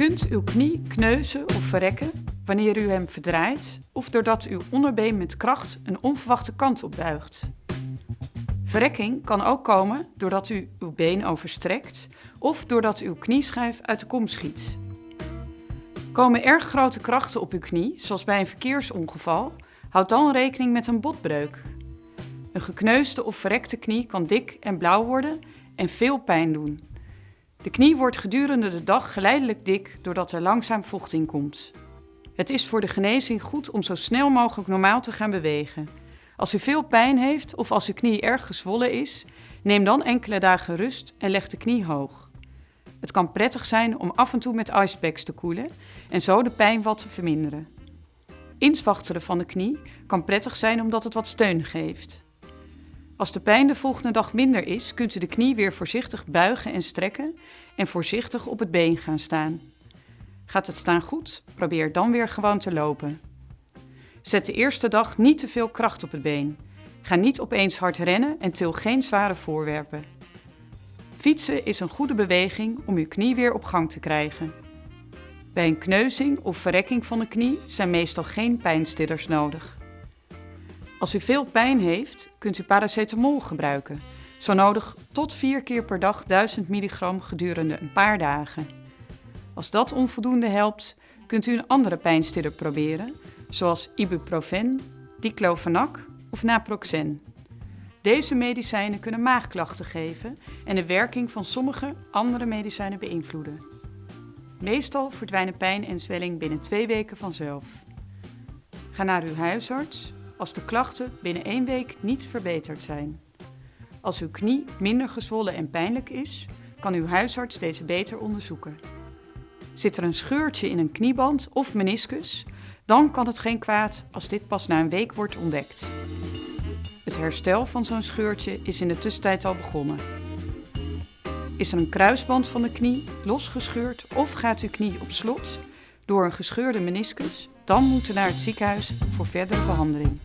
kunt uw knie kneuzen of verrekken wanneer u hem verdraait of doordat uw onderbeen met kracht een onverwachte kant op buigt. Verrekking kan ook komen doordat u uw been overstrekt of doordat uw knieschijf uit de kom schiet. Komen erg grote krachten op uw knie, zoals bij een verkeersongeval, houd dan rekening met een botbreuk. Een gekneusde of verrekte knie kan dik en blauw worden en veel pijn doen. De knie wordt gedurende de dag geleidelijk dik doordat er langzaam vocht in komt. Het is voor de genezing goed om zo snel mogelijk normaal te gaan bewegen. Als u veel pijn heeft of als uw knie erg gezwollen is, neem dan enkele dagen rust en leg de knie hoog. Het kan prettig zijn om af en toe met icepacks te koelen en zo de pijn wat te verminderen. Inswachteren van de knie kan prettig zijn omdat het wat steun geeft. Als de pijn de volgende dag minder is, kunt u de knie weer voorzichtig buigen en strekken en voorzichtig op het been gaan staan. Gaat het staan goed? Probeer dan weer gewoon te lopen. Zet de eerste dag niet te veel kracht op het been. Ga niet opeens hard rennen en til geen zware voorwerpen. Fietsen is een goede beweging om uw knie weer op gang te krijgen. Bij een kneuzing of verrekking van de knie zijn meestal geen pijnstillers nodig. Als u veel pijn heeft, kunt u paracetamol gebruiken. Zo nodig tot 4 keer per dag 1000 milligram gedurende een paar dagen. Als dat onvoldoende helpt, kunt u een andere pijnstiller proberen, zoals ibuprofen, diclofenac of naproxen. Deze medicijnen kunnen maagklachten geven en de werking van sommige andere medicijnen beïnvloeden. Meestal verdwijnen pijn en zwelling binnen twee weken vanzelf. Ga naar uw huisarts als de klachten binnen één week niet verbeterd zijn. Als uw knie minder gezwollen en pijnlijk is, kan uw huisarts deze beter onderzoeken. Zit er een scheurtje in een knieband of meniscus, dan kan het geen kwaad als dit pas na een week wordt ontdekt. Het herstel van zo'n scheurtje is in de tussentijd al begonnen. Is er een kruisband van de knie losgescheurd of gaat uw knie op slot door een gescheurde meniscus, dan moet u naar het ziekenhuis voor verdere behandeling.